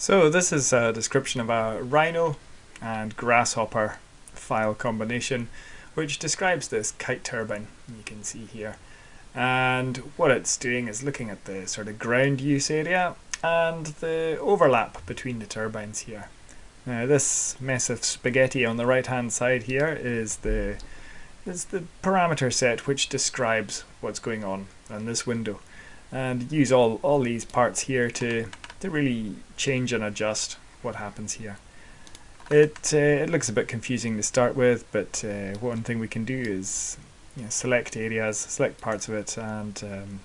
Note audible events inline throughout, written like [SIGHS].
So this is a description of a Rhino and Grasshopper file combination which describes this kite turbine you can see here and what it's doing is looking at the sort of ground use area and the overlap between the turbines here. Now this mess of spaghetti on the right hand side here is the is the parameter set which describes what's going on on this window and use all, all these parts here to to really change and adjust what happens here. It, uh, it looks a bit confusing to start with, but uh, one thing we can do is you know, select areas, select parts of it and um,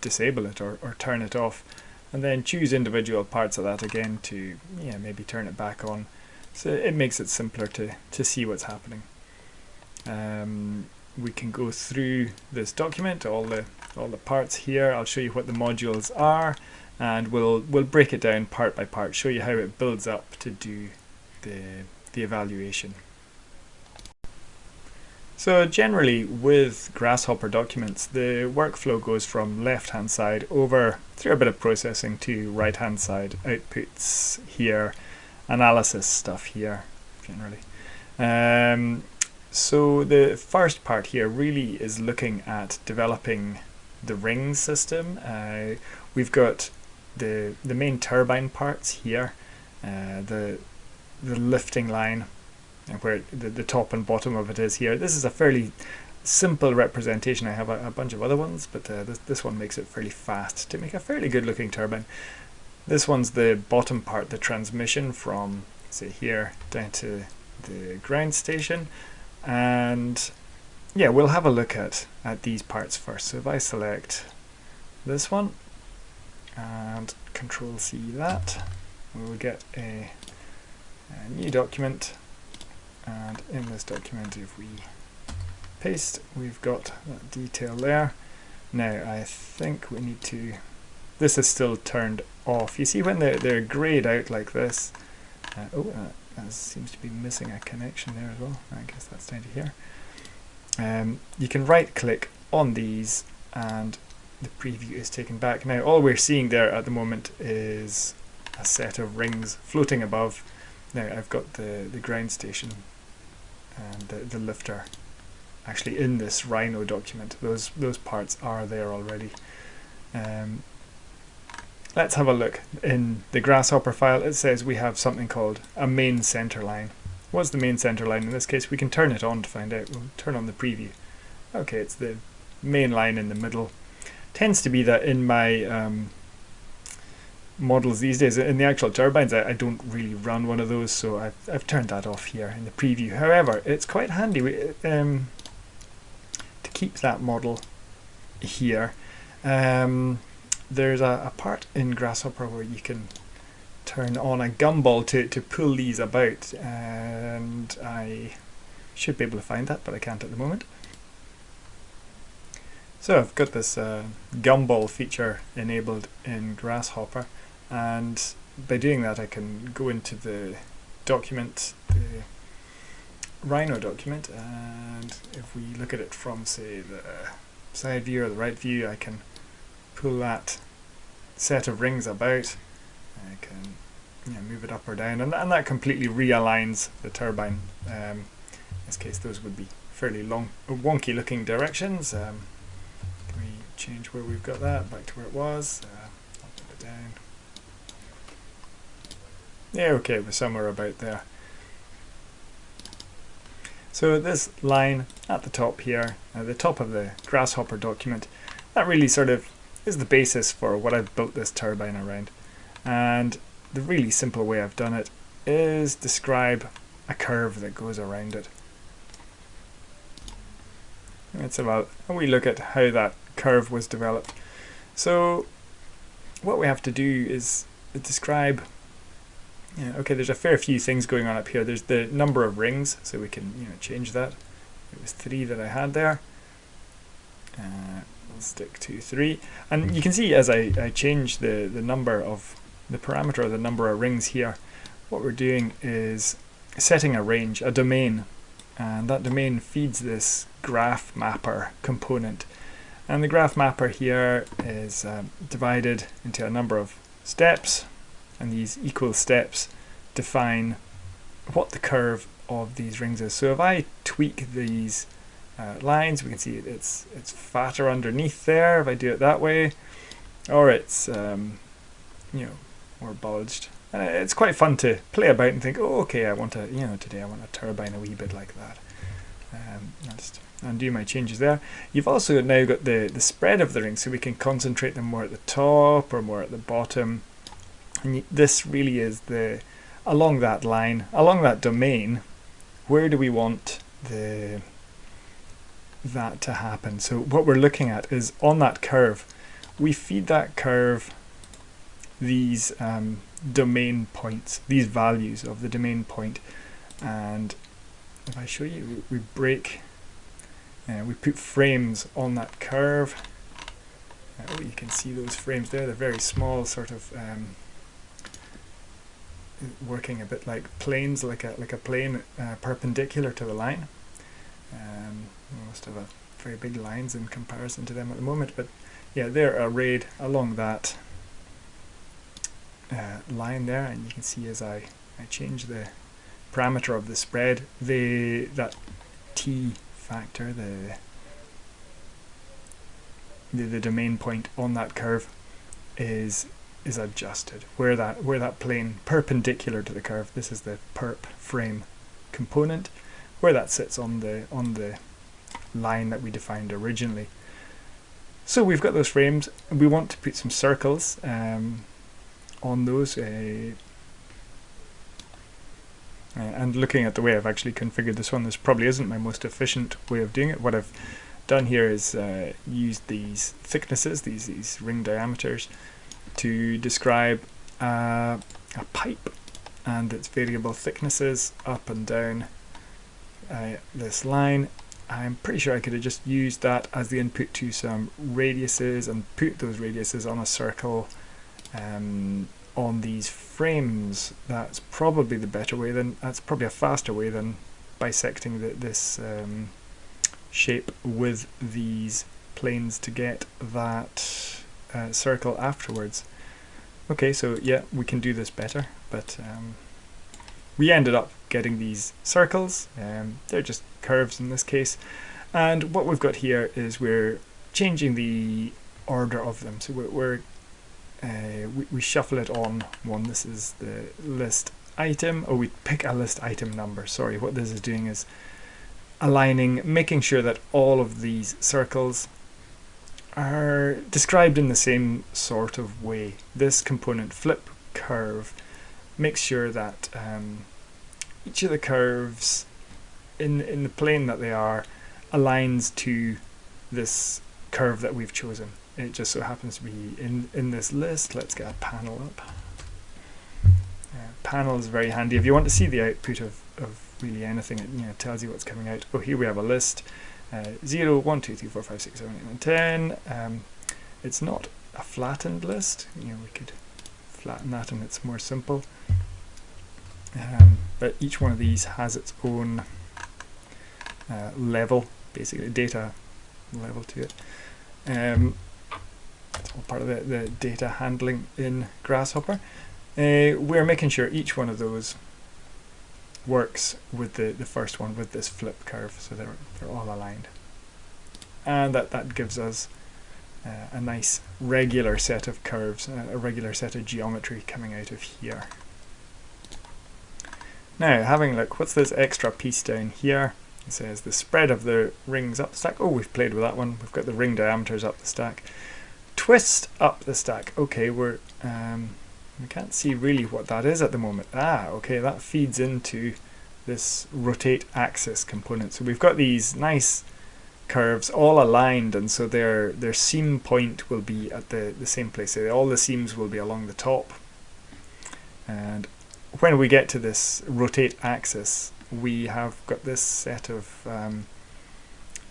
disable it or, or turn it off and then choose individual parts of that again to yeah, maybe turn it back on. So it makes it simpler to, to see what's happening. Um, we can go through this document, all the all the parts here. I'll show you what the modules are and we'll we'll break it down part by part, show you how it builds up to do the, the evaluation. So generally with Grasshopper documents, the workflow goes from left hand side over through a bit of processing to right hand side, outputs here, analysis stuff here generally. Um, so the first part here really is looking at developing the ring system. Uh, we've got the the main turbine parts here, uh, the the lifting line, where the, the top and bottom of it is here. This is a fairly simple representation. I have a, a bunch of other ones, but uh, this, this one makes it fairly fast to make a fairly good looking turbine. This one's the bottom part, the transmission from say here down to the ground station and yeah we'll have a look at at these parts first so if I select this one and control C that. We will get a, a, new document and in this document if we paste we've got that detail there. Now I think we need to this is still turned off. You see when they're, they're grayed out like this uh, oh uh, that seems to be missing a connection there as well. I guess that's down to here. Um, you can right click on these and the preview is taken back. Now all we're seeing there at the moment is a set of rings floating above. Now I've got the, the ground station and the, the lifter actually in this Rhino document. Those, those parts are there already. Um, let's have a look. In the Grasshopper file it says we have something called a main center line. What's the main center line? In this case we can turn it on to find out. We'll turn on the preview. Okay, it's the main line in the middle tends to be that in my um, models these days, in the actual turbines, I, I, don't really run one of those, so I've, I've turned that off here in the preview. However, it's quite handy um, to keep that model here. Um, there's a, a, part in Grasshopper where you can turn on a gumball to, to pull these about, and I should be able to find that, but I can't at the moment. So I've got this uh, gumball feature enabled in Grasshopper and by doing that I can go into the document, the Rhino document and if we look at it from say the side view or the right view I can pull that set of rings about. I can you know, move it up or down and, and that completely realigns the turbine. Um, in this case those would be fairly long wonky looking directions. Um, change where we've got that back to where it was. Uh, I'll put it down. Yeah, okay, we're somewhere about there. So this line at the top here, at the top of the Grasshopper document, that really sort of is the basis for what I've built this turbine around. And the really simple way I've done it is describe a curve that goes around it. Let's have a, wee look at how that curve was developed. So what we have to do is describe okay, there's a fair few things going on up here. There's the number of rings, so we can you know change that. It was three that I had there. Uh, we'll stick to three. And you can see as I, I change the, the number of the parameter the number of rings here, what we're doing is setting a range, a domain, and that domain feeds this graph mapper component and the graph mapper here is um, divided into a number of steps and these equal steps define what the curve of these rings is. So if I tweak these uh, lines, we can see it's it's fatter underneath there if I do it that way, or it's um, you know more bulged. And it's quite fun to play about and think, oh, okay, I want to, you know, today I want a turbine a wee bit like that. Um, just undo my changes there. You've also now got the, the spread of the ring, so we can concentrate them more at the top or more at the bottom. And this really is the, along that line, along that domain, where do we want the that to happen? So what we're looking at is on that curve, we feed that curve these um, domain points, these values of the domain point, and if I show you, we break, uh, we put frames on that curve. Uh, you can see those frames there, they're very small, sort of um, working a bit like planes, like a, like a plane uh, perpendicular to the line. Um, most of a very big lines in comparison to them at the moment, but yeah, they're arrayed along that uh, line there and you can see as I, I change the parameter of the spread the that t factor the, the the domain point on that curve is is adjusted where that where that plane perpendicular to the curve this is the perp frame component where that sits on the on the line that we defined originally so we've got those frames and we want to put some circles um, on those. Uh, uh, and looking at the way I've actually configured this one, this probably isn't my most efficient way of doing it. What I've done here is uh, used these thicknesses, these, these ring diameters, to describe uh, a pipe and its variable thicknesses up and down uh, this line. I'm pretty sure I could have just used that as the input to some radiuses and put those radiuses on a circle um, on these frames. That's probably the better way. Than that's probably a faster way than bisecting the, this um, shape with these planes to get that uh, circle afterwards. Okay, so yeah, we can do this better, but um, we ended up getting these circles. Um, they're just curves in this case. And what we've got here is we're changing the order of them. So we're, we're uh, we, we shuffle it on one. This is the list item, or we pick a list item number. Sorry, what this is doing is aligning, making sure that all of these circles are described in the same sort of way. This component flip curve makes sure that um, each of the curves in, in the plane that they are aligns to this curve that we've chosen it just so happens to be in, in this list. Let's get a panel up. Uh, panel is very handy. If you want to see the output of, of really anything, it you know, tells you what's coming out. Oh, here we have a list. Uh, 0, 1, 2, 3, 4, 5, 6, 7, 8, 9, 10. Um, it's not a flattened list. You know, we could flatten that and it's more simple. Um, but each one of these has its own uh, level, basically data level to it. Um, part of the, the data handling in Grasshopper. Uh, we're making sure each one of those works with the, the first one with this flip curve so they're, they're all aligned. And that, that gives us uh, a nice regular set of curves, uh, a regular set of geometry coming out of here. Now having a look, what's this extra piece down here? It says the spread of the rings up the stack. Oh, we've played with that one. We've got the ring diameters up the stack twist up the stack. Okay, we're um, we can't see really what that is at the moment. Ah, okay, that feeds into this rotate axis component. So we've got these nice curves all aligned and so their their seam point will be at the, the same place. So all the seams will be along the top. And when we get to this rotate axis, we have got this set of um,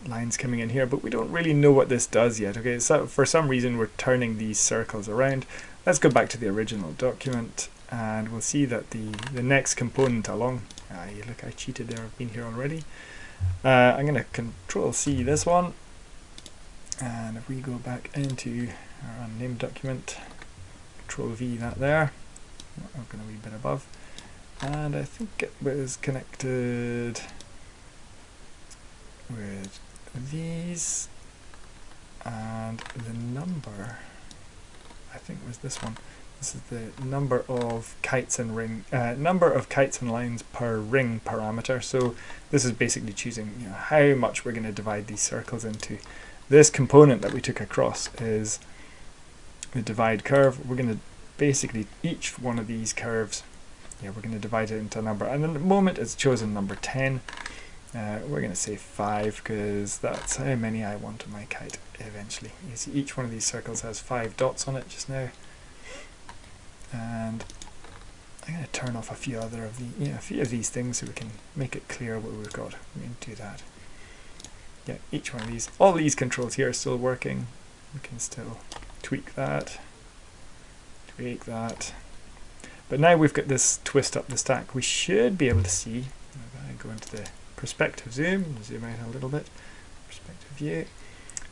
lines coming in here, but we don't really know what this does yet. Okay, so for some reason we're turning these circles around. Let's go back to the original document and we'll see that the, the next component along, ah, look, I cheated there, I've been here already. Uh, I'm going to control C this one, and if we go back into our unnamed document, control V that there, I'm going a wee bit above. And I think it was connected with these and the number I think was this one. This is the number of kites and ring uh, number of kites and lines per ring parameter. So this is basically choosing you know, how much we're going to divide these circles into. This component that we took across is the divide curve. We're going to basically each one of these curves yeah we're going to divide it into a number. And at the moment it's chosen number 10 uh, we're going to say 5 because that's how many I want on my kite eventually. You see each one of these circles has 5 dots on it just now. And I'm going to turn off a few other of the, yeah, a few of these things so we can make it clear what we've got. We can do that. Yeah, each one of these, all these controls here are still working. We can still tweak that, tweak that. But now we've got this twist up the stack, we should be able to see, I'm go into the perspective zoom, zoom out a little bit, perspective view.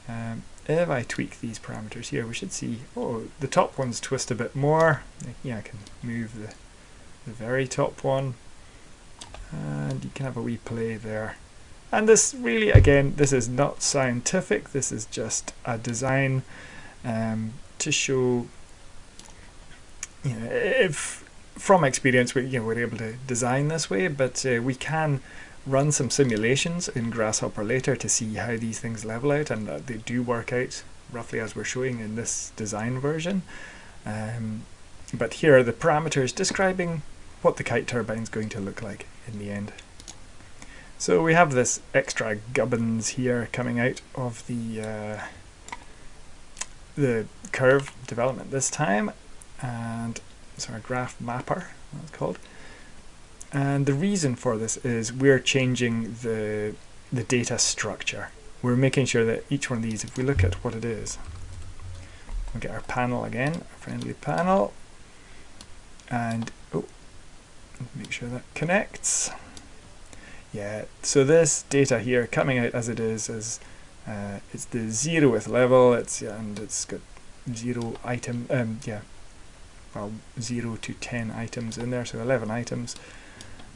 Um, if I tweak these parameters here, we should see, oh, the top ones twist a bit more. Yeah, I can move the, the very top one. And you can have a wee play there. And this really, again, this is not scientific. This is just a design um, to show, you know, if from experience we, you know, we're able to design this way, but uh, we can run some simulations in Grasshopper later to see how these things level out and that they do work out roughly as we're showing in this design version. Um, but here are the parameters describing what the kite turbine is going to look like in the end. So we have this extra gubbins here coming out of the uh, the curve development this time and so our graph mapper that's called and the reason for this is we're changing the, the data structure. We're making sure that each one of these, if we look at what it is, we'll get our panel again, our friendly panel, and oh, make sure that connects. Yeah, so this data here coming out as it is is uh, it's the zeroth level. It's and it's got zero item. Um, yeah, well, zero to ten items in there, so eleven items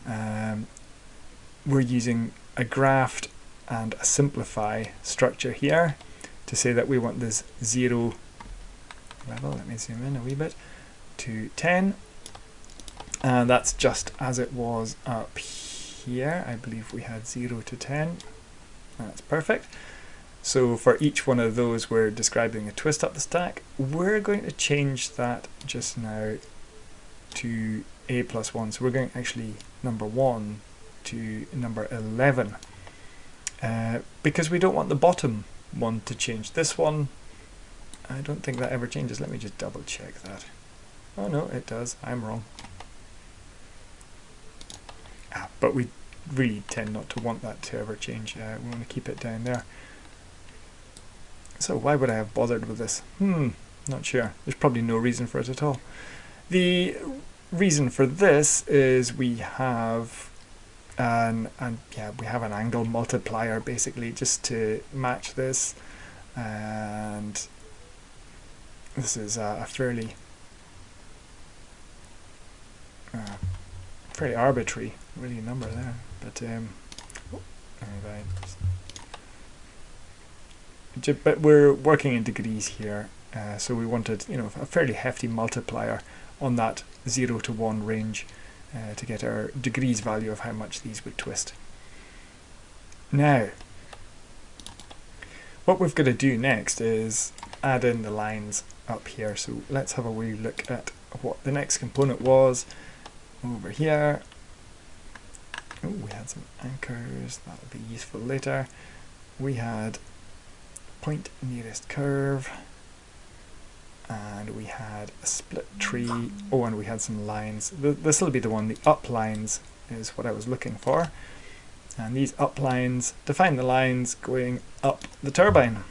um, we're using a graft and a simplify structure here to say that we want this 0 level, let me zoom in a wee bit, to 10 and that's just as it was up here. I believe we had 0 to 10. That's perfect. So for each one of those we're describing a twist up the stack. We're going to change that just now to a plus 1. So we're going to actually number 1 to number 11 uh, because we don't want the bottom one to change. This one, I don't think that ever changes. Let me just double check that. Oh no, it does. I'm wrong. Ah, but we really tend not to want that to ever change. Uh, we want to keep it down there. So why would I have bothered with this? Hmm, not sure. There's probably no reason for it at all. The reason for this is we have an and yeah we have an angle multiplier basically just to match this. And this is a, fairly uh, fairly arbitrary really number there. But um oh, but we're working in degrees here uh, so we wanted you know a fairly hefty multiplier on that 0 to 1 range uh, to get our degrees value of how much these would twist. Now, what we've got to do next is add in the lines up here. So let's have a wee look at what the next component was over here. Oh, we had some anchors, that'll be useful later. We had point nearest curve and we had a split tree. Oh, and we had some lines. This will be the one, the up lines is what I was looking for. And these up lines define the lines going up the turbine.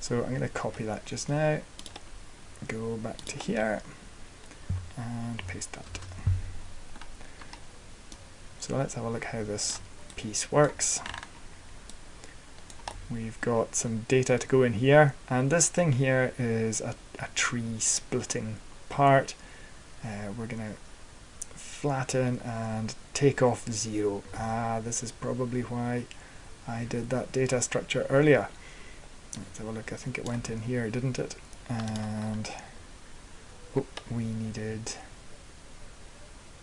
So I'm going to copy that just now, go back to here, and paste that. So let's have a look how this piece works. We've got some data to go in here, and this thing here is a, a tree splitting part. uh, we're going to flatten and take off 0. Ah, this is probably why I did that data structure earlier. Let's have a look, I think it went in here, didn't it? And oh, we needed,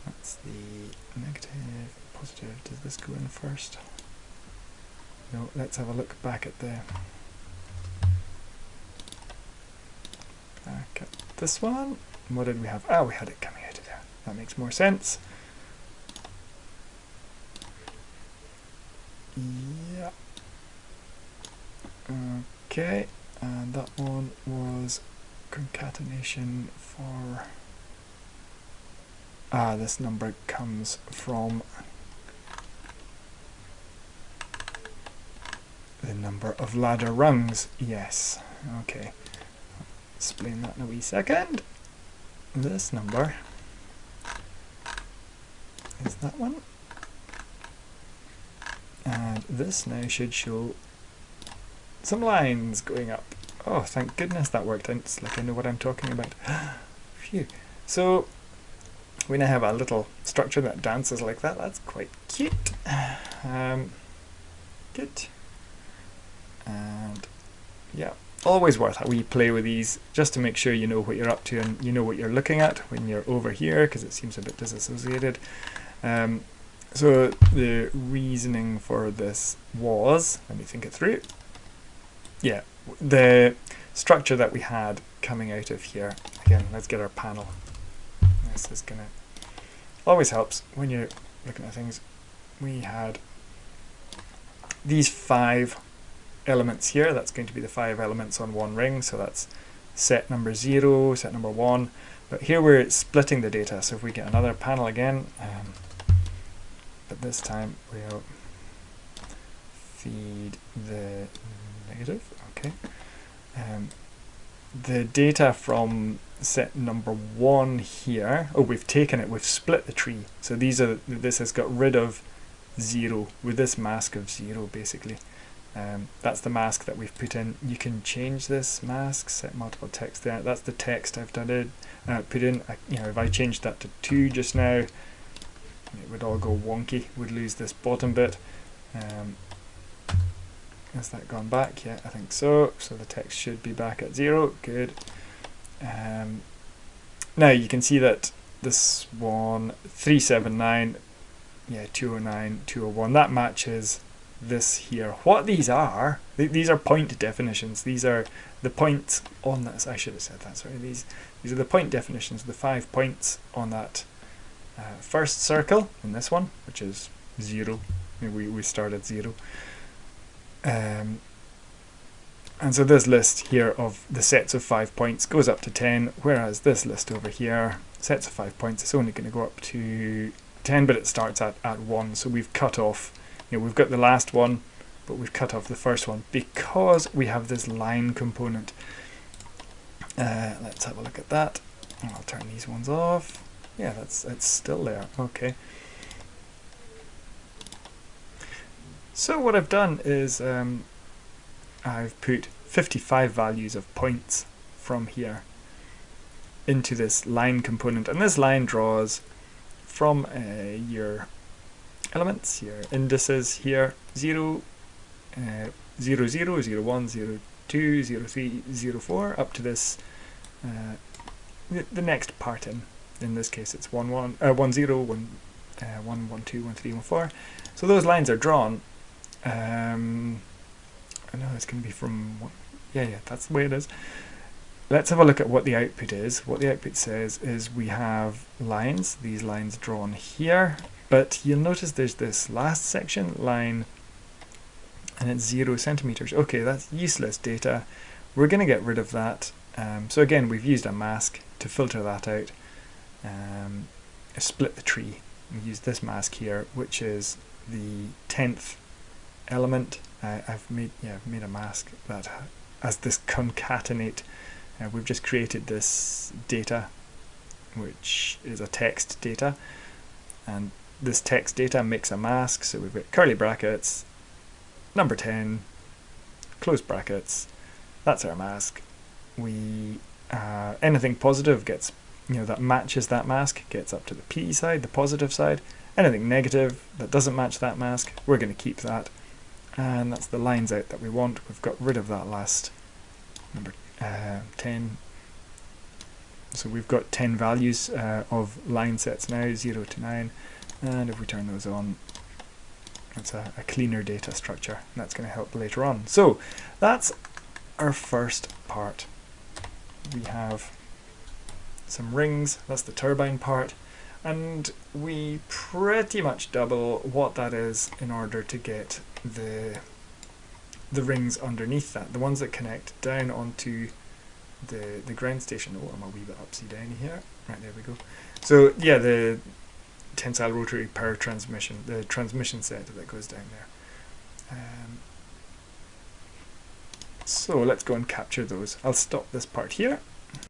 that's the negative, positive, does this go in first? No, let's have a look back at the back at this one. What did we have? Oh, we had it coming out of there. That makes more sense. Yeah. Okay, and that one was concatenation for ah this number comes from the number of ladder rungs yes okay explain that in a wee second this number is that one and this now should show some lines going up. Oh, thank goodness that worked. It's like I know what I'm talking about. [GASPS] Phew. So we now have a little structure that dances like that. That's quite cute. [SIGHS] Um, good. And yeah, always worth it. We play with these just to make sure you know what you're up to and you know what you're looking at when you're over here because it seems a bit disassociated. Um, so the reasoning for this was, let me think it through, yeah, the structure that we had coming out of here, again, let's get our panel. This is gonna, always helps when you're looking at things. We had these five elements here, that's going to be the five elements on one ring, so that's set number zero, set number one, but here we're splitting the data, so if we get another panel again, um, but this time we'll feed the negative, okay. Um, the data from set number one here, oh we've taken it, we've split the tree. So these are, this has got rid of zero, with this mask of zero basically. Um, that's the mask that we've put in. You can change this mask, set multiple text there. That's the text I've done it, uh, put in. Uh, you know, if I changed that to two just now, it would all go wonky. Would lose this bottom bit. Um, has that gone back? Yeah, I think so. So the text should be back at zero. Good. Um, now you can see that this one, 379, yeah, 209, 201, that matches this here. What these are, th these are point definitions. These are the points on this. I should have said that, sorry. These, these are the point definitions, the five points on that uh, first circle in this one, which is zero. We, we start at zero. Um, and so this list here of the sets of five points goes up to 10, whereas this list over here, sets of five points, it's only going to go up to 10, but it starts at, at 1. So we've cut off, you know, we've got the last one, but we've cut off the first one because we have this line component. Uh, let's have a look at that. I'll turn these ones off. Yeah, that's it's still there. Okay. So what I've done is um, I've put 55 values of points from here into this line component and this line draws from uh, your elements, your indices here 0, uh, 0, 0, 0, 1, 0, 2, 0, 3, 0, 4 up to this uh, the, the next part in. In this case it's 1, 1, uh, 1, 0, 1, uh, 1, 1, 2, 1, 3, 1, 4. So those lines are drawn um, I know it's going to be from, yeah, yeah, that's the way it is. Let's have a look at what the output is. What the output says is we have lines, these lines drawn here, but you'll notice there's this last section, line, and it's zero centimeters. Okay, that's useless data. We're going to get rid of that. Um, so again, we've used a mask to filter that out. Um, split the tree. We use this mask here, which is the 10th element. Uh, I've made yeah I've made a mask that as this concatenate. Uh, we've just created this data, which is a text data, and this text data makes a mask. So we've got curly brackets, number ten, close brackets. That's our mask. We uh, anything positive gets you know that matches that mask gets up to the P side, the positive side. Anything negative that doesn't match that mask, we're going to keep that. And that's the lines out that we want. We've got rid of that last number uh, 10. So we've got 10 values uh, of line sets now, 0 to 9. And if we turn those on, it's a, a cleaner data structure. That's going to help later on. So that's our first part. We have some rings, that's the turbine part, and we pretty much double what that is in order to get the the rings underneath that, the ones that connect down onto the the ground station. Oh, I'm a wee bit upside down here. Right, there we go. So yeah, the tensile rotary power transmission, the transmission set that goes down there. Um, so let's go and capture those. I'll stop this part here